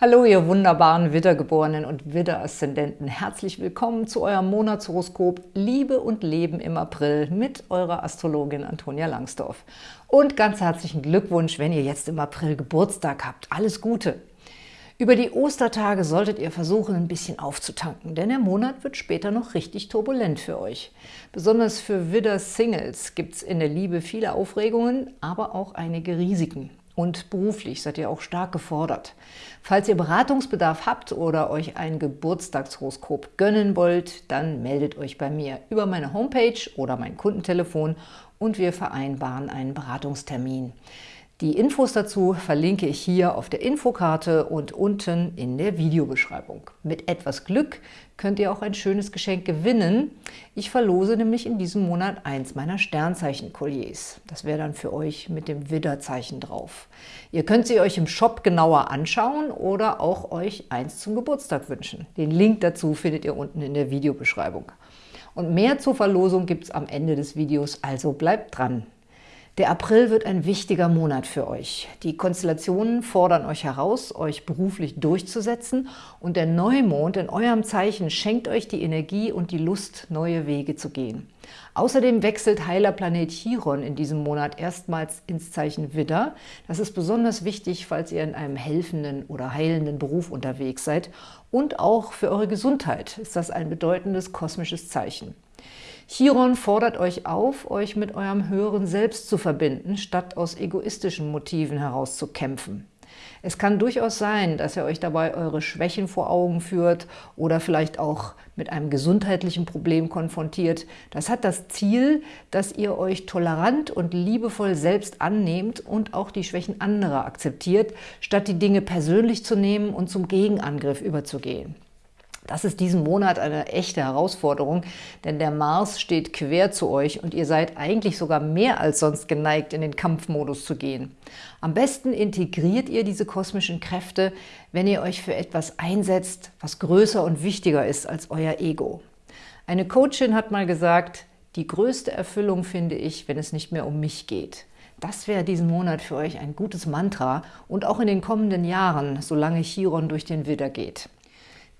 Hallo, ihr wunderbaren Widdergeborenen und Widderaszendenten. Herzlich willkommen zu eurem Monatshoroskop Liebe und Leben im April mit eurer Astrologin Antonia Langsdorf. Und ganz herzlichen Glückwunsch, wenn ihr jetzt im April Geburtstag habt. Alles Gute! Über die Ostertage solltet ihr versuchen, ein bisschen aufzutanken, denn der Monat wird später noch richtig turbulent für euch. Besonders für Widder-Singles gibt es in der Liebe viele Aufregungen, aber auch einige Risiken und beruflich seid ihr auch stark gefordert. Falls ihr Beratungsbedarf habt oder euch ein Geburtstagshoroskop gönnen wollt, dann meldet euch bei mir über meine Homepage oder mein Kundentelefon und wir vereinbaren einen Beratungstermin. Die Infos dazu verlinke ich hier auf der Infokarte und unten in der Videobeschreibung. Mit etwas Glück könnt ihr auch ein schönes Geschenk gewinnen. Ich verlose nämlich in diesem Monat eins meiner Sternzeichen-Kolliers. Das wäre dann für euch mit dem Widderzeichen drauf. Ihr könnt sie euch im Shop genauer anschauen oder auch euch eins zum Geburtstag wünschen. Den Link dazu findet ihr unten in der Videobeschreibung. Und mehr zur Verlosung gibt es am Ende des Videos, also bleibt dran! Der April wird ein wichtiger Monat für euch. Die Konstellationen fordern euch heraus, euch beruflich durchzusetzen und der Neumond in eurem Zeichen schenkt euch die Energie und die Lust, neue Wege zu gehen. Außerdem wechselt Heilerplanet Chiron in diesem Monat erstmals ins Zeichen Widder. Das ist besonders wichtig, falls ihr in einem helfenden oder heilenden Beruf unterwegs seid. Und auch für eure Gesundheit ist das ein bedeutendes kosmisches Zeichen. Chiron fordert euch auf, euch mit eurem höheren Selbst zu verbinden, statt aus egoistischen Motiven heraus zu kämpfen. Es kann durchaus sein, dass er euch dabei eure Schwächen vor Augen führt oder vielleicht auch mit einem gesundheitlichen Problem konfrontiert. Das hat das Ziel, dass ihr euch tolerant und liebevoll selbst annehmt und auch die Schwächen anderer akzeptiert, statt die Dinge persönlich zu nehmen und zum Gegenangriff überzugehen. Das ist diesen Monat eine echte Herausforderung, denn der Mars steht quer zu euch und ihr seid eigentlich sogar mehr als sonst geneigt, in den Kampfmodus zu gehen. Am besten integriert ihr diese kosmischen Kräfte, wenn ihr euch für etwas einsetzt, was größer und wichtiger ist als euer Ego. Eine Coachin hat mal gesagt, die größte Erfüllung finde ich, wenn es nicht mehr um mich geht. Das wäre diesen Monat für euch ein gutes Mantra und auch in den kommenden Jahren, solange Chiron durch den Widder geht.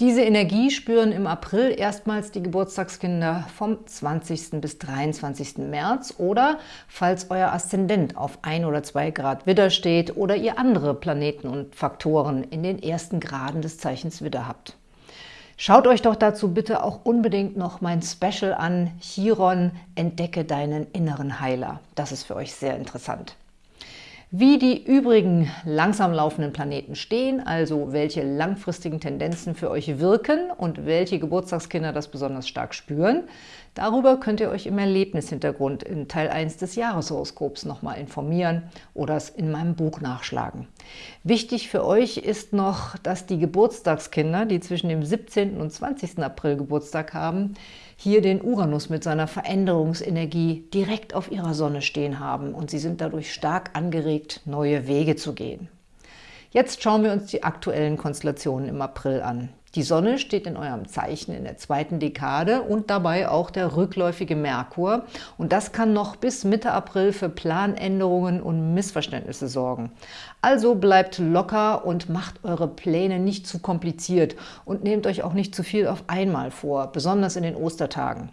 Diese Energie spüren im April erstmals die Geburtstagskinder vom 20. bis 23. März oder falls euer Aszendent auf 1 oder 2 Grad Widder steht oder ihr andere Planeten und Faktoren in den ersten Graden des Zeichens Widder habt. Schaut euch doch dazu bitte auch unbedingt noch mein Special an, Chiron, entdecke deinen inneren Heiler. Das ist für euch sehr interessant. Wie die übrigen langsam laufenden Planeten stehen, also welche langfristigen Tendenzen für euch wirken und welche Geburtstagskinder das besonders stark spüren, darüber könnt ihr euch im Erlebnishintergrund in Teil 1 des Jahreshoroskops nochmal informieren oder es in meinem Buch nachschlagen. Wichtig für euch ist noch, dass die Geburtstagskinder, die zwischen dem 17. und 20. April Geburtstag haben, hier den Uranus mit seiner Veränderungsenergie direkt auf ihrer Sonne stehen haben und sie sind dadurch stark angeregt, neue Wege zu gehen. Jetzt schauen wir uns die aktuellen Konstellationen im April an. Die Sonne steht in eurem Zeichen in der zweiten Dekade und dabei auch der rückläufige Merkur. Und das kann noch bis Mitte April für Planänderungen und Missverständnisse sorgen. Also bleibt locker und macht eure Pläne nicht zu kompliziert und nehmt euch auch nicht zu viel auf einmal vor, besonders in den Ostertagen.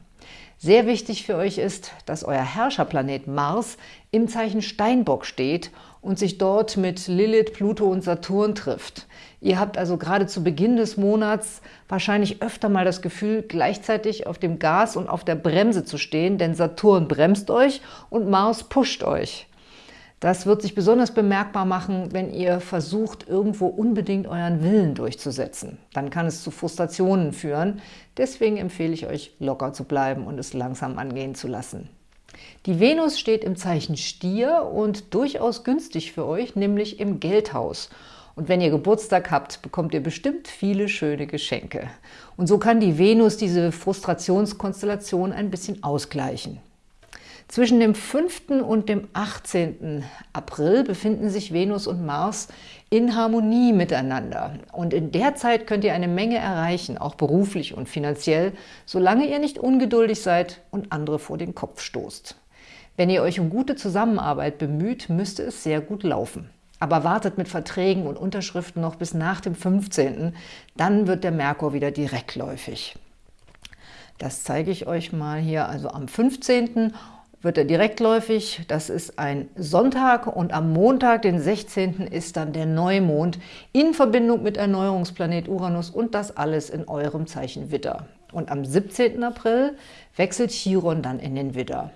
Sehr wichtig für euch ist, dass euer Herrscherplanet Mars im Zeichen Steinbock steht und sich dort mit Lilith, Pluto und Saturn trifft. Ihr habt also gerade zu Beginn des Monats wahrscheinlich öfter mal das Gefühl, gleichzeitig auf dem Gas und auf der Bremse zu stehen, denn Saturn bremst euch und Mars pusht euch. Das wird sich besonders bemerkbar machen, wenn ihr versucht, irgendwo unbedingt euren Willen durchzusetzen. Dann kann es zu Frustrationen führen. Deswegen empfehle ich euch, locker zu bleiben und es langsam angehen zu lassen. Die Venus steht im Zeichen Stier und durchaus günstig für euch, nämlich im Geldhaus. Und wenn ihr Geburtstag habt, bekommt ihr bestimmt viele schöne Geschenke. Und so kann die Venus diese Frustrationskonstellation ein bisschen ausgleichen. Zwischen dem 5. und dem 18. April befinden sich Venus und Mars in Harmonie miteinander. Und in der Zeit könnt ihr eine Menge erreichen, auch beruflich und finanziell, solange ihr nicht ungeduldig seid und andere vor den Kopf stoßt. Wenn ihr euch um gute Zusammenarbeit bemüht, müsste es sehr gut laufen. Aber wartet mit Verträgen und Unterschriften noch bis nach dem 15., dann wird der Merkur wieder direktläufig. Das zeige ich euch mal hier, also am 15. wird er direktläufig, das ist ein Sonntag und am Montag, den 16. ist dann der Neumond in Verbindung mit Erneuerungsplanet Uranus und das alles in eurem Zeichen Widder. Und am 17. April wechselt Chiron dann in den Widder.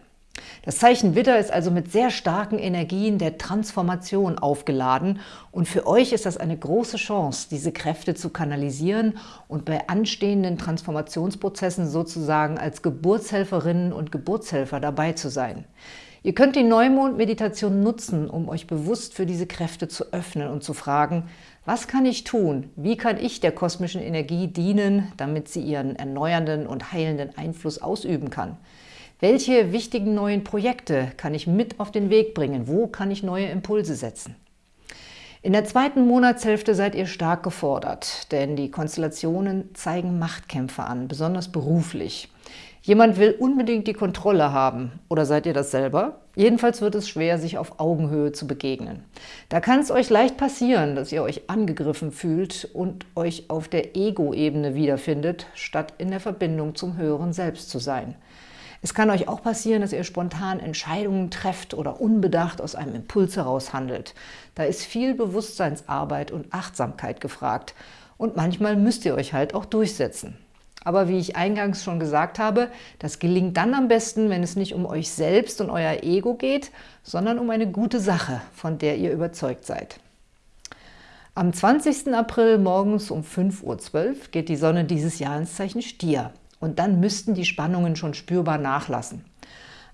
Das Zeichen Widder ist also mit sehr starken Energien der Transformation aufgeladen und für euch ist das eine große Chance, diese Kräfte zu kanalisieren und bei anstehenden Transformationsprozessen sozusagen als Geburtshelferinnen und Geburtshelfer dabei zu sein. Ihr könnt die Neumond-Meditation nutzen, um euch bewusst für diese Kräfte zu öffnen und zu fragen, was kann ich tun? Wie kann ich der kosmischen Energie dienen, damit sie ihren erneuernden und heilenden Einfluss ausüben kann? Welche wichtigen neuen Projekte kann ich mit auf den Weg bringen? Wo kann ich neue Impulse setzen? In der zweiten Monatshälfte seid ihr stark gefordert, denn die Konstellationen zeigen Machtkämpfe an, besonders beruflich. Jemand will unbedingt die Kontrolle haben. Oder seid ihr das selber? Jedenfalls wird es schwer, sich auf Augenhöhe zu begegnen. Da kann es euch leicht passieren, dass ihr euch angegriffen fühlt und euch auf der Ego-Ebene wiederfindet, statt in der Verbindung zum höheren Selbst zu sein. Es kann euch auch passieren, dass ihr spontan Entscheidungen trefft oder unbedacht aus einem Impuls heraus handelt. Da ist viel Bewusstseinsarbeit und Achtsamkeit gefragt. Und manchmal müsst ihr euch halt auch durchsetzen. Aber wie ich eingangs schon gesagt habe, das gelingt dann am besten, wenn es nicht um euch selbst und euer Ego geht, sondern um eine gute Sache, von der ihr überzeugt seid. Am 20. April morgens um 5.12 Uhr geht die Sonne dieses Jahr ins Zeichen Stier. Und dann müssten die Spannungen schon spürbar nachlassen.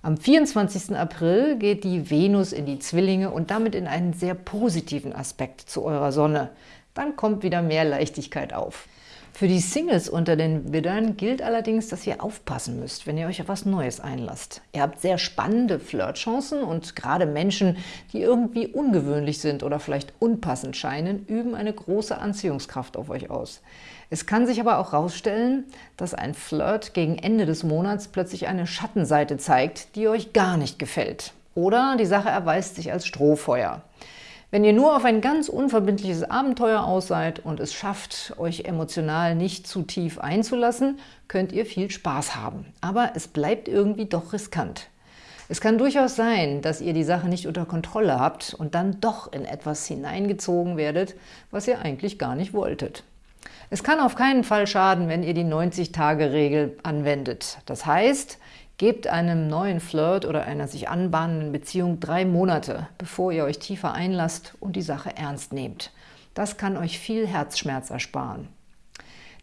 Am 24. April geht die Venus in die Zwillinge und damit in einen sehr positiven Aspekt zu eurer Sonne. Dann kommt wieder mehr Leichtigkeit auf. Für die Singles unter den Widdern gilt allerdings, dass ihr aufpassen müsst, wenn ihr euch auf was Neues einlasst. Ihr habt sehr spannende Flirtchancen und gerade Menschen, die irgendwie ungewöhnlich sind oder vielleicht unpassend scheinen, üben eine große Anziehungskraft auf euch aus. Es kann sich aber auch herausstellen, dass ein Flirt gegen Ende des Monats plötzlich eine Schattenseite zeigt, die euch gar nicht gefällt. Oder die Sache erweist sich als Strohfeuer. Wenn ihr nur auf ein ganz unverbindliches Abenteuer aus seid und es schafft, euch emotional nicht zu tief einzulassen, könnt ihr viel Spaß haben. Aber es bleibt irgendwie doch riskant. Es kann durchaus sein, dass ihr die Sache nicht unter Kontrolle habt und dann doch in etwas hineingezogen werdet, was ihr eigentlich gar nicht wolltet. Es kann auf keinen Fall schaden, wenn ihr die 90-Tage-Regel anwendet. Das heißt, gebt einem neuen Flirt oder einer sich anbahnenden Beziehung drei Monate, bevor ihr euch tiefer einlasst und die Sache ernst nehmt. Das kann euch viel Herzschmerz ersparen.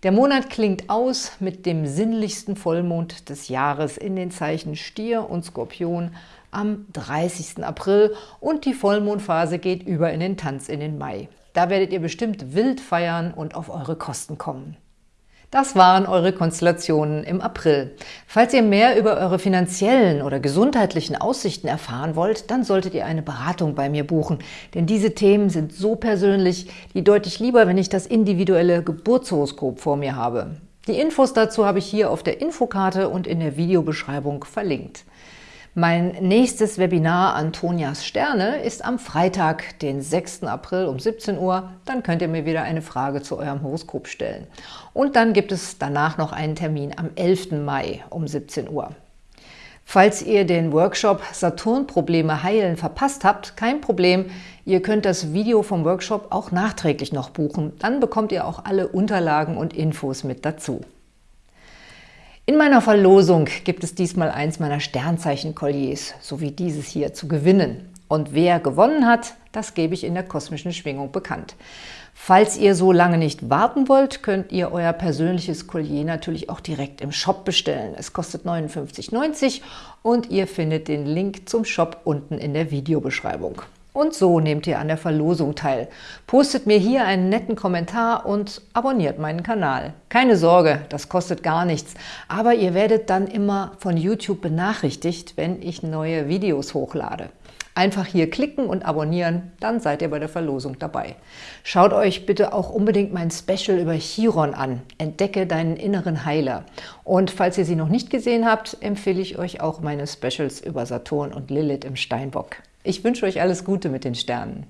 Der Monat klingt aus mit dem sinnlichsten Vollmond des Jahres in den Zeichen Stier und Skorpion am 30. April und die Vollmondphase geht über in den Tanz in den Mai. Da werdet ihr bestimmt wild feiern und auf eure Kosten kommen. Das waren eure Konstellationen im April. Falls ihr mehr über eure finanziellen oder gesundheitlichen Aussichten erfahren wollt, dann solltet ihr eine Beratung bei mir buchen. Denn diese Themen sind so persönlich, die deutlich lieber, wenn ich das individuelle Geburtshoroskop vor mir habe. Die Infos dazu habe ich hier auf der Infokarte und in der Videobeschreibung verlinkt. Mein nächstes Webinar Antonias Sterne ist am Freitag, den 6. April um 17 Uhr. Dann könnt ihr mir wieder eine Frage zu eurem Horoskop stellen. Und dann gibt es danach noch einen Termin am 11. Mai um 17 Uhr. Falls ihr den Workshop Saturn-Probleme heilen verpasst habt, kein Problem. Ihr könnt das Video vom Workshop auch nachträglich noch buchen. Dann bekommt ihr auch alle Unterlagen und Infos mit dazu. In meiner Verlosung gibt es diesmal eins meiner Sternzeichen-Kolliers, so wie dieses hier, zu gewinnen. Und wer gewonnen hat, das gebe ich in der kosmischen Schwingung bekannt. Falls ihr so lange nicht warten wollt, könnt ihr euer persönliches Collier natürlich auch direkt im Shop bestellen. Es kostet 59,90 und ihr findet den Link zum Shop unten in der Videobeschreibung. Und so nehmt ihr an der Verlosung teil. Postet mir hier einen netten Kommentar und abonniert meinen Kanal. Keine Sorge, das kostet gar nichts, aber ihr werdet dann immer von YouTube benachrichtigt, wenn ich neue Videos hochlade. Einfach hier klicken und abonnieren, dann seid ihr bei der Verlosung dabei. Schaut euch bitte auch unbedingt mein Special über Chiron an, Entdecke deinen inneren Heiler. Und falls ihr sie noch nicht gesehen habt, empfehle ich euch auch meine Specials über Saturn und Lilith im Steinbock. Ich wünsche euch alles Gute mit den Sternen.